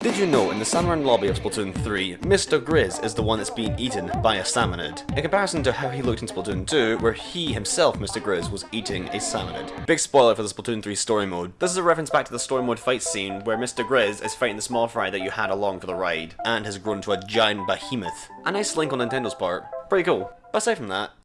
Did you know in the Salmon lobby of Splatoon 3, Mr. Grizz is the one that's being eaten by a salmonid, in comparison to how he looked in Splatoon 2, where he himself, Mr. Grizz, was eating a salmonid. Big spoiler for the Splatoon 3 story mode. This is a reference back to the story mode fight scene where Mr. Grizz is fighting the Smallfry that you had along for the ride, and has grown to a giant behemoth. A nice link on Nintendo's part. Pretty cool. But aside from that,